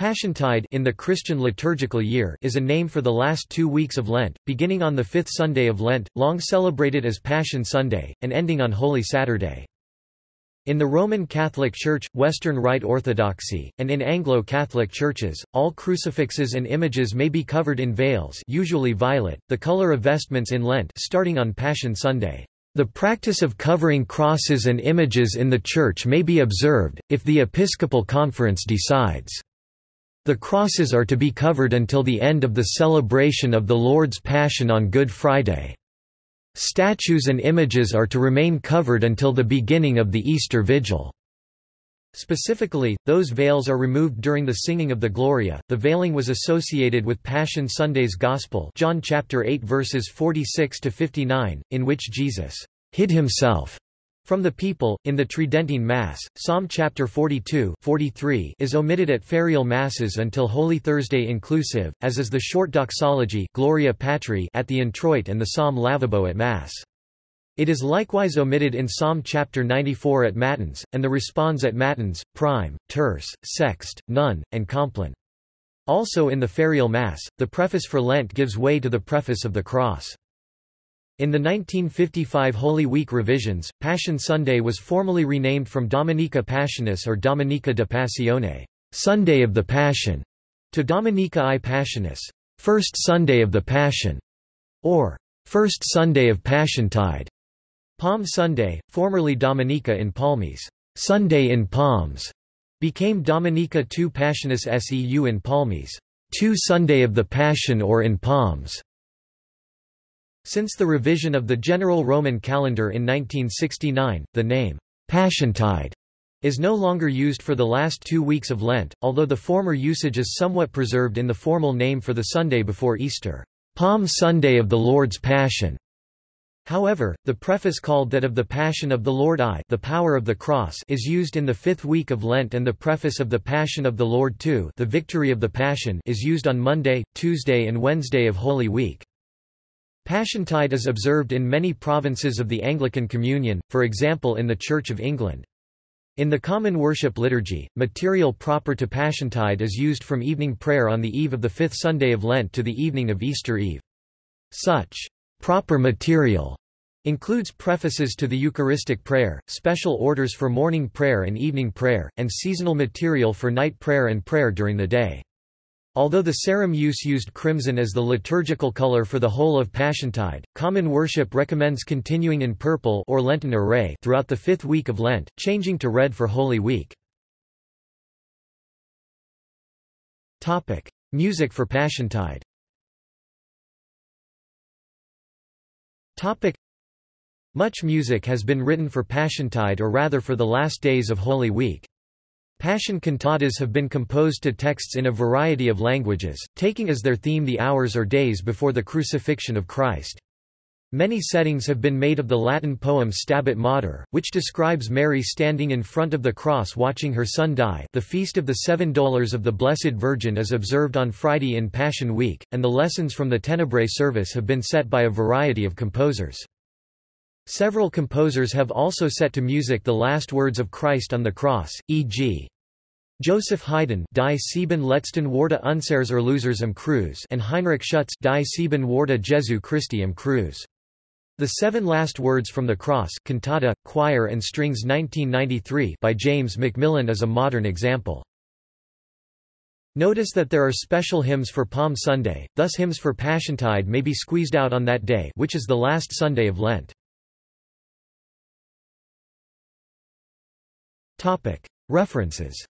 Passiontide in the Christian liturgical year is a name for the last two weeks of Lent, beginning on the fifth Sunday of Lent, long celebrated as Passion Sunday, and ending on Holy Saturday. In the Roman Catholic Church, Western Rite Orthodoxy, and in Anglo-Catholic churches, all crucifixes and images may be covered in veils usually violet, the color of vestments in Lent starting on Passion Sunday. The practice of covering crosses and images in the church may be observed, if the Episcopal Conference decides. The crosses are to be covered until the end of the celebration of the Lord's Passion on Good Friday. Statues and images are to remain covered until the beginning of the Easter Vigil. Specifically, those veils are removed during the singing of the Gloria. The veiling was associated with Passion Sunday's Gospel, John chapter 8 verses 46 to 59, in which Jesus hid himself from the people, in the Tridentine Mass, Psalm chapter 42 43 is omitted at ferial Masses until Holy Thursday inclusive, as is the short doxology Gloria Patri at the introit and the Psalm Lavabo at Mass. It is likewise omitted in Psalm chapter 94 at Matins, and the response at Matins, Prime, Terce, Sext, None, and Compline. Also in the ferial Mass, the preface for Lent gives way to the preface of the Cross. In the 1955 Holy Week revisions, Passion Sunday was formally renamed from Dominica Passionis or Dominica de Passione Sunday of the Passion, to Dominica i Passionis First Sunday of the Passion, or First Sunday of Passiontide. Palm Sunday, formerly Dominica in Palmis Sunday in Palms, became Dominica II Passionis Seu in Palmis, two Sunday of the Passion or in Palms. Since the revision of the general Roman calendar in 1969, the name, Passiontide, is no longer used for the last two weeks of Lent, although the former usage is somewhat preserved in the formal name for the Sunday before Easter, Palm Sunday of the Lord's Passion. However, the preface called that of the Passion of the Lord I the power of the cross is used in the fifth week of Lent and the preface of the Passion of the Lord II the victory of the Passion is used on Monday, Tuesday and Wednesday of Holy Week. Passiontide is observed in many provinces of the Anglican Communion, for example in the Church of England. In the common worship liturgy, material proper to Passiontide is used from evening prayer on the eve of the fifth Sunday of Lent to the evening of Easter Eve. Such proper material includes prefaces to the Eucharistic prayer, special orders for morning prayer and evening prayer, and seasonal material for night prayer and prayer during the day. Although the Sarum use used crimson as the liturgical color for the whole of Passiontide, common worship recommends continuing in purple or Lenten array throughout the fifth week of Lent, changing to red for Holy Week. Topic: Music for Passiontide. Topic: Much music has been written for Passiontide or rather for the last days of Holy Week. Passion cantatas have been composed to texts in a variety of languages, taking as their theme the hours or days before the crucifixion of Christ. Many settings have been made of the Latin poem Stabat Mater, which describes Mary standing in front of the cross watching her son die the Feast of the Seven Dolours of the Blessed Virgin is observed on Friday in Passion Week, and the lessons from the Tenebrae service have been set by a variety of composers. Several composers have also set to music the last words of Christ on the cross, e.g. Joseph Haydn Die sieben letzten Worte unseres Erlösers am Kreuz and Heinrich Schütz Die sieben Worte Jesu Christi am Kreuz. The Seven Last Words from the Cross cantata, choir and strings 1993 by James Macmillan is a modern example. Notice that there are special hymns for Palm Sunday, thus hymns for Passiontide may be squeezed out on that day which is the last Sunday of Lent. References